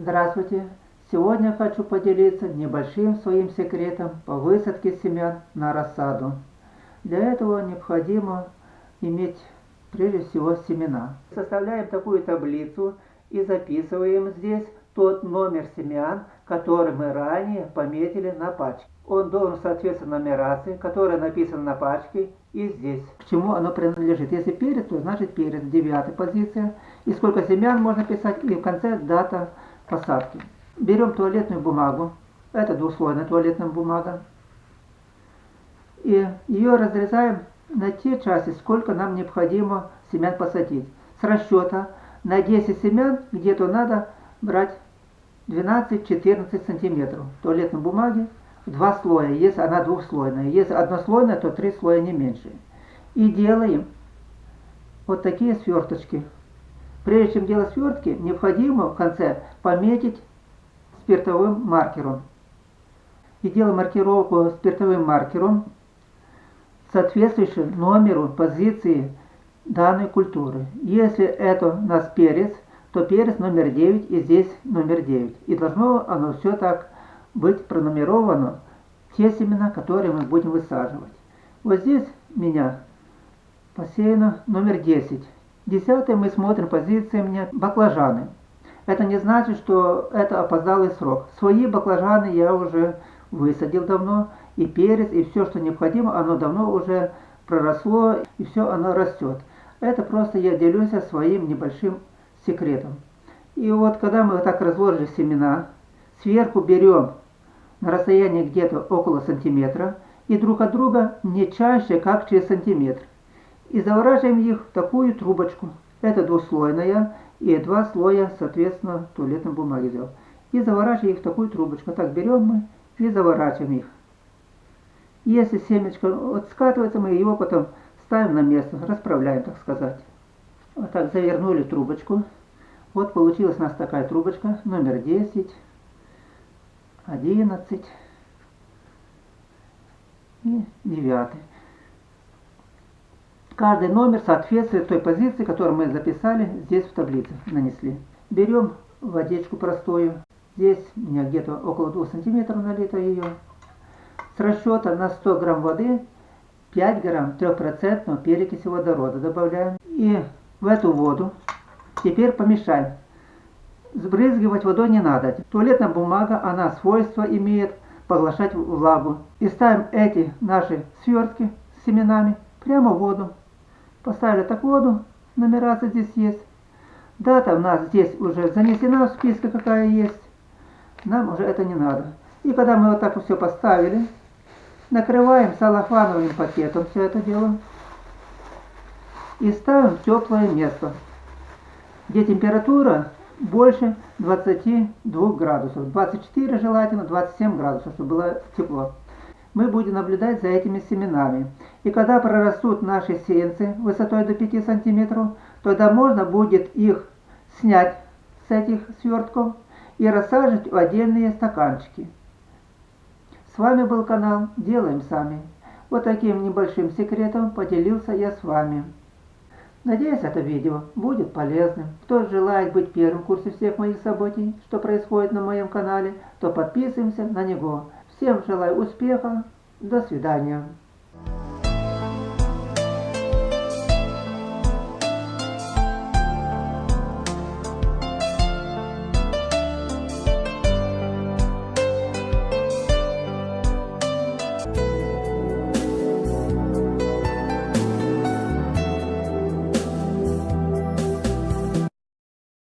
Здравствуйте! Сегодня хочу поделиться небольшим своим секретом по высадке семян на рассаду. Для этого необходимо иметь прежде всего семена. Составляем такую таблицу и записываем здесь тот номер семян, который мы ранее пометили на пачке. Он должен соответствовать нумерации, которая написана на пачке и здесь. К чему оно принадлежит. Если перец, то значит перец, девятая позиция. И сколько семян можно писать, и в конце дата посадки. Берем туалетную бумагу, это двухслойная туалетная бумага, и ее разрезаем на те части, сколько нам необходимо семян посадить. С расчета на 10 семян где-то надо брать 12-14 сантиметров туалетной бумаги два слоя, если она двухслойная. Если однослойная, то три слоя не меньше. И делаем вот такие сверточки. Прежде чем делать свертки, необходимо в конце пометить спиртовым маркером. И делаем маркировку спиртовым маркером, соответствующим номеру позиции данной культуры. Если это у нас перец, то перец номер 9 и здесь номер 9. И должно оно все так быть пронумеровано, те семена, которые мы будем высаживать. Вот здесь меня посеяно номер 10. Десятое мы смотрим позиции мне баклажаны. Это не значит, что это опоздалый срок. Свои баклажаны я уже высадил давно, и перец, и все, что необходимо, оно давно уже проросло, и все оно растет. Это просто я делюсь своим небольшим секретом. И вот когда мы вот так разложили семена, сверху берем на расстоянии где-то около сантиметра и друг от друга не чаще, как через сантиметр. И заворачиваем их в такую трубочку. Это двуслойная и два слоя, соответственно, туалетной бумаги взял. И заворачиваем их в такую трубочку. Так берем мы и заворачиваем их. Если семечко вот скатывается, мы его потом ставим на место, расправляем, так сказать. Вот так завернули трубочку. Вот получилась у нас такая трубочка, номер 10, 11 и 9. Каждый номер соответствует той позиции, которую мы записали здесь в таблице, нанесли. Берем водичку простую. Здесь у меня где-то около 2 сантиметров налито ее. С расчета на 100 грамм воды 5 грамм 3% перекиси водорода добавляем. И в эту воду теперь помешаем. Сбрызгивать водой не надо. Туалетная бумага, она свойство имеет поглощать влагу. И ставим эти наши свертки с семенами прямо в воду. Поставили так воду, нумерация здесь есть. Дата у нас здесь уже занесена в списке, какая есть. Нам уже это не надо. И когда мы вот так все поставили, накрываем салофановым пакетом все это дело и ставим в теплое место, где температура больше 22 градусов. 24 желательно, 27 градусов, чтобы было тепло. Мы будем наблюдать за этими семенами. И когда прорастут наши сеянцы высотой до 5 сантиметров, тогда можно будет их снять с этих свертков и рассаживать в отдельные стаканчики. С вами был канал Делаем Сами. Вот таким небольшим секретом поделился я с вами. Надеюсь, это видео будет полезным. Кто желает быть первым в курсе всех моих событий, что происходит на моем канале, то подписываемся на него. Всем желаю успеха. До свидания.